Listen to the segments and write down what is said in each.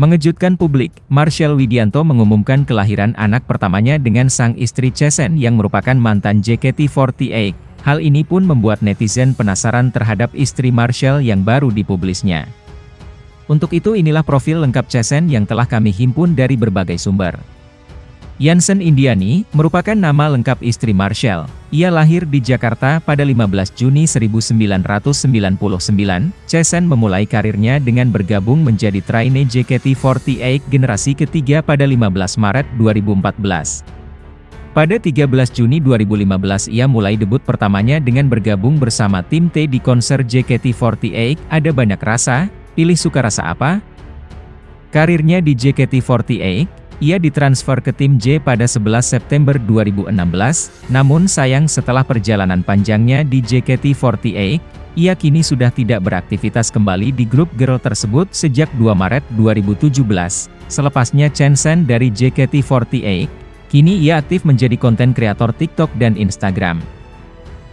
Mengejutkan publik, Marshall Widianto mengumumkan kelahiran anak pertamanya dengan sang istri Chesen yang merupakan mantan JKT48. Hal ini pun membuat netizen penasaran terhadap istri Marshall yang baru dipublisnya. Untuk itu inilah profil lengkap Chesen yang telah kami himpun dari berbagai sumber. Yansen Indiani, merupakan nama lengkap istri Marshall. Ia lahir di Jakarta pada 15 Juni 1999. Chesen memulai karirnya dengan bergabung menjadi trainee JKT48 generasi ketiga pada 15 Maret 2014. Pada 13 Juni 2015 ia mulai debut pertamanya dengan bergabung bersama tim T di konser JKT48, ada banyak rasa, pilih suka rasa apa? Karirnya di JKT48, ia ditransfer ke tim J pada 11 September 2016, namun sayang setelah perjalanan panjangnya di JKT48, ia kini sudah tidak beraktivitas kembali di grup girl tersebut sejak 2 Maret 2017. Selepasnya Chen Sen dari JKT48, kini ia aktif menjadi konten kreator TikTok dan Instagram.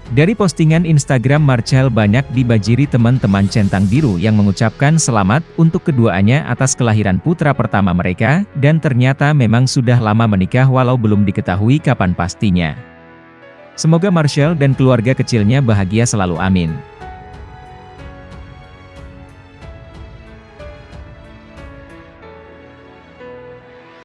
Dari postingan Instagram Marcel banyak dibajiri teman-teman centang biru yang mengucapkan selamat untuk keduanya atas kelahiran putra pertama mereka, dan ternyata memang sudah lama menikah walau belum diketahui kapan pastinya. Semoga Marshall dan keluarga kecilnya bahagia selalu amin.